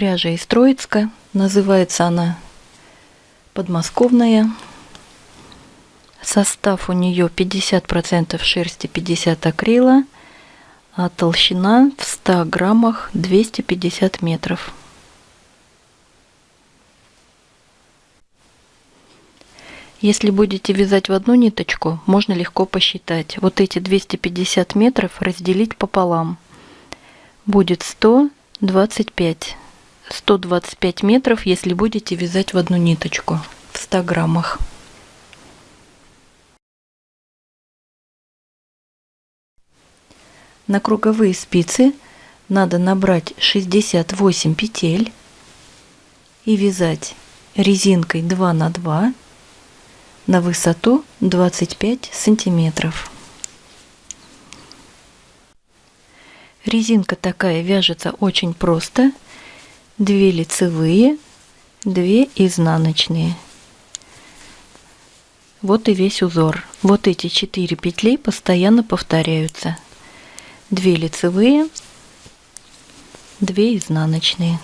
Пряжа из Троицка. Называется она подмосковная. Состав у нее 50% шерсти, 50 акрила, а толщина в 100 граммах 250 метров. Если будете вязать в одну ниточку, можно легко посчитать. Вот эти 250 метров разделить пополам. Будет 125. 125 метров, если будете вязать в одну ниточку в 100 граммах. На круговые спицы надо набрать 68 петель и вязать резинкой 2 на 2 на высоту 25 сантиметров. Резинка такая вяжется очень просто. 2 лицевые, 2 изнаночные. Вот и весь узор. Вот эти 4 петли постоянно повторяются. 2 лицевые, 2 изнаночные.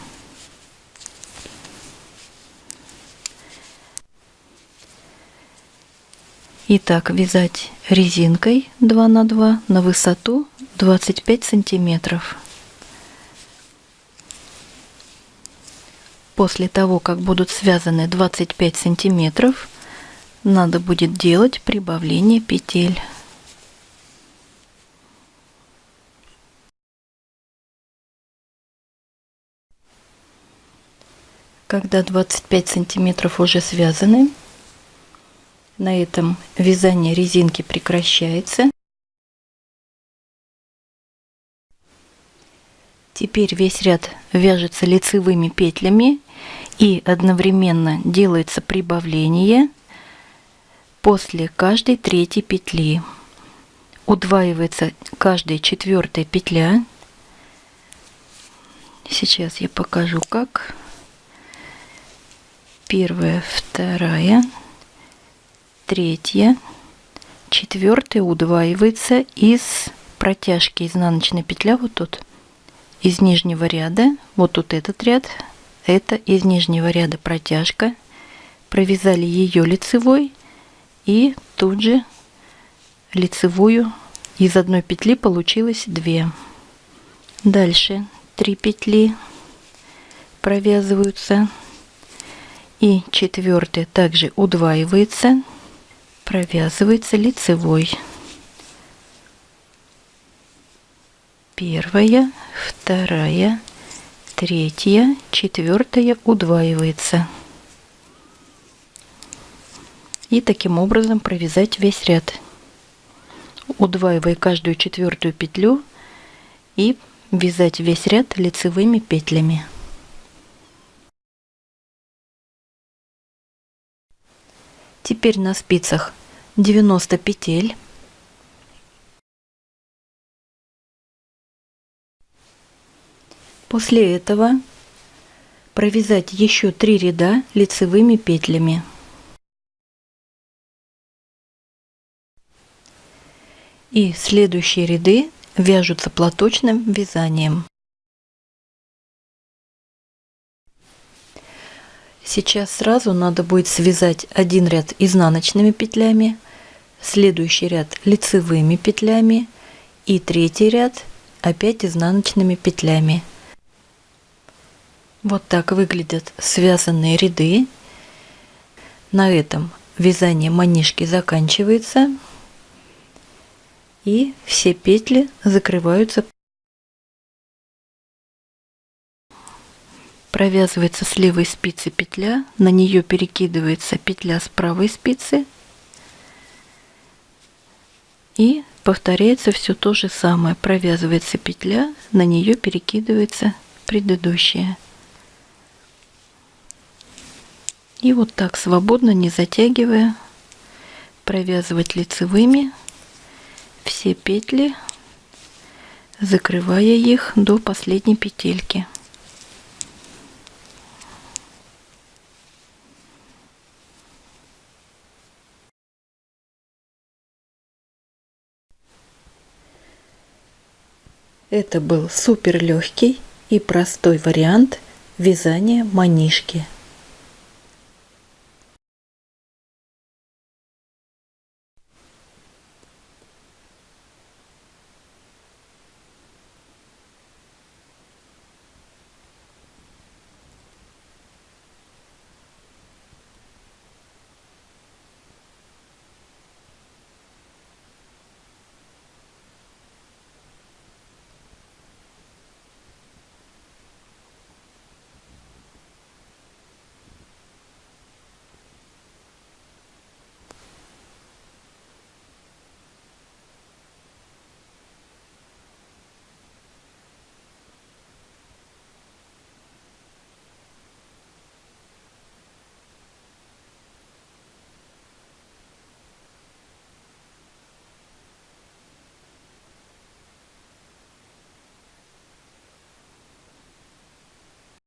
Итак, вязать резинкой 2 на 2 на высоту 25 сантиметров. После того, как будут связаны 25 сантиметров, надо будет делать прибавление петель. Когда 25 сантиметров уже связаны, на этом вязание резинки прекращается. Теперь весь ряд вяжется лицевыми петлями и одновременно делается прибавление после каждой третьей петли. Удваивается каждая четвертая петля. Сейчас я покажу как. Первая, вторая, третья, четвертая удваивается из протяжки изнаночной петля вот тут из нижнего ряда вот тут этот ряд это из нижнего ряда протяжка. Провязали ее лицевой и тут же лицевую. Из одной петли получилось 2 дальше 3 петли провязываются. И четвертая также удваивается провязывается лицевой. Первая, вторая, третья, четвертая удваивается. И таким образом провязать весь ряд, удваивая каждую четвертую петлю и вязать весь ряд лицевыми петлями. Теперь на спицах 90 петель. После этого провязать еще 3 ряда лицевыми петлями. И следующие ряды вяжутся платочным вязанием. Сейчас сразу надо будет связать один ряд изнаночными петлями, следующий ряд лицевыми петлями и третий ряд опять изнаночными петлями. Вот так выглядят связанные ряды. На этом вязание манишки заканчивается и все петли закрываются провязывается с левой спицы петля, на нее перекидывается петля с правой спицы и повторяется все то же самое. Провязывается петля, на нее перекидывается предыдущая. И вот так свободно, не затягивая, провязывать лицевыми все петли, закрывая их до последней петельки. Это был супер легкий и простой вариант вязание манишки